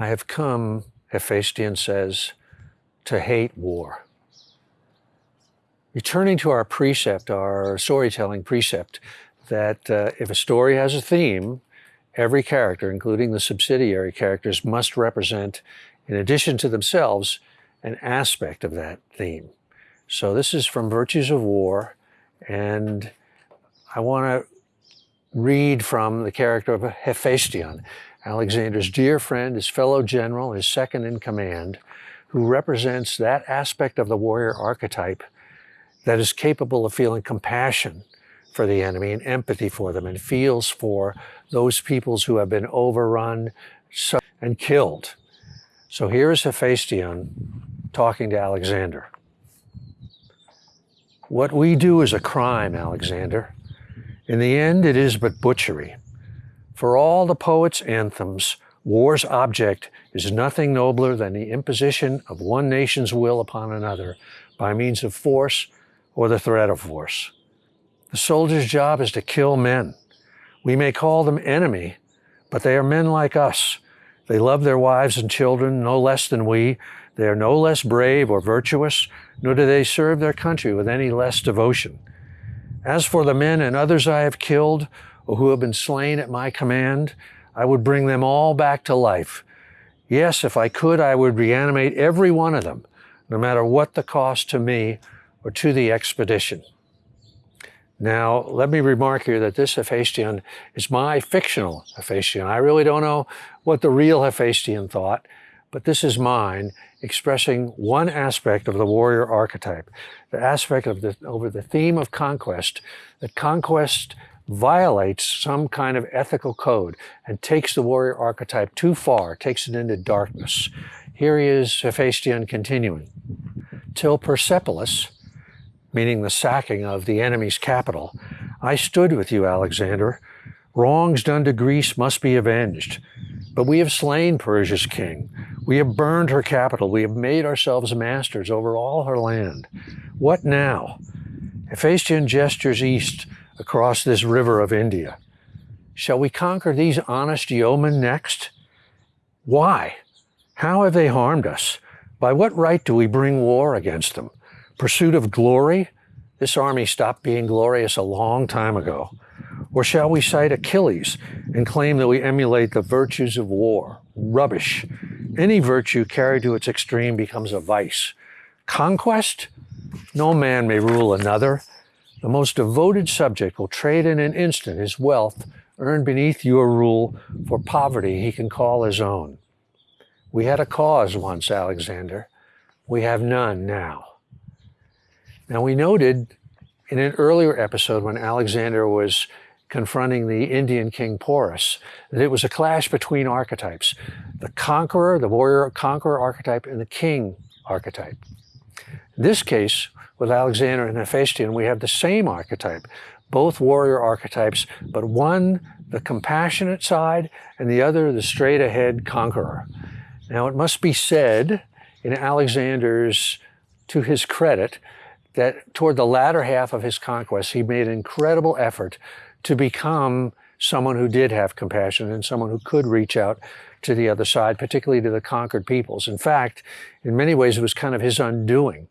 I have come, Hephaestion says, to hate war. Returning to our precept, our storytelling precept, that uh, if a story has a theme, every character, including the subsidiary characters, must represent, in addition to themselves, an aspect of that theme. So this is from Virtues of War, and I want to read from the character of Hephaestion, Alexander's dear friend, his fellow general, his second in command, who represents that aspect of the warrior archetype that is capable of feeling compassion for the enemy and empathy for them and feels for those peoples who have been overrun and killed. So here is Hephaestion talking to Alexander. What we do is a crime, Alexander. In the end, it is but butchery. For all the poet's anthems, war's object is nothing nobler than the imposition of one nation's will upon another by means of force or the threat of force. The soldier's job is to kill men. We may call them enemy, but they are men like us. They love their wives and children no less than we. They are no less brave or virtuous, nor do they serve their country with any less devotion. As for the men and others I have killed, who have been slain at my command, I would bring them all back to life. Yes, if I could, I would reanimate every one of them, no matter what the cost to me or to the expedition. Now, let me remark here that this Hephaestion is my fictional Hephaestion. I really don't know what the real Hephaestion thought, but this is mine, expressing one aspect of the warrior archetype, the aspect of the, over the theme of conquest, that conquest violates some kind of ethical code and takes the warrior archetype too far, takes it into darkness. Here he is, Hephaestion continuing. Till Persepolis, meaning the sacking of the enemy's capital. I stood with you, Alexander. Wrongs done to Greece must be avenged. But we have slain Persia's king. We have burned her capital. We have made ourselves masters over all her land. What now? Hephaestion gestures east across this river of India. Shall we conquer these honest yeomen next? Why? How have they harmed us? By what right do we bring war against them? Pursuit of glory? This army stopped being glorious a long time ago. Or shall we cite Achilles and claim that we emulate the virtues of war? Rubbish. Any virtue carried to its extreme becomes a vice. Conquest? No man may rule another. The most devoted subject will trade in an instant his wealth earned beneath your rule for poverty he can call his own. We had a cause once, Alexander. We have none now. Now we noted in an earlier episode when Alexander was confronting the Indian king Porus, that it was a clash between archetypes, the conqueror, the warrior conqueror archetype, and the king archetype. In this case, with Alexander and Hephaestion, we have the same archetype, both warrior archetypes, but one the compassionate side and the other the straight ahead conqueror. Now it must be said in Alexander's, to his credit, that toward the latter half of his conquest, he made an incredible effort to become someone who did have compassion and someone who could reach out to the other side, particularly to the conquered peoples. In fact, in many ways, it was kind of his undoing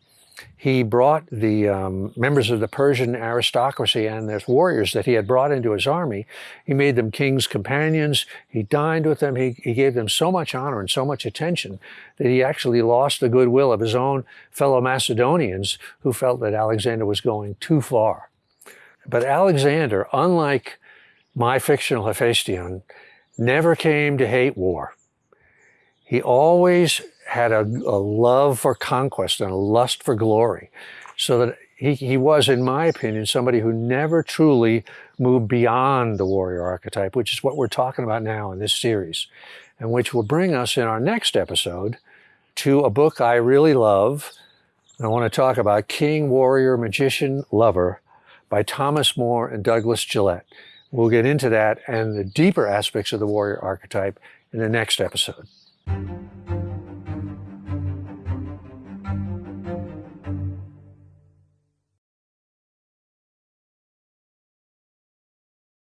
he brought the um, members of the Persian aristocracy and their warriors that he had brought into his army. He made them king's companions. He dined with them. He, he gave them so much honor and so much attention that he actually lost the goodwill of his own fellow Macedonians who felt that Alexander was going too far. But Alexander, unlike my fictional Hephaestion, never came to hate war. He always had a, a love for conquest and a lust for glory. So that he, he was, in my opinion, somebody who never truly moved beyond the warrior archetype, which is what we're talking about now in this series, and which will bring us in our next episode to a book I really love. I want to talk about King, Warrior, Magician, Lover by Thomas More and Douglas Gillette. We'll get into that and the deeper aspects of the warrior archetype in the next episode.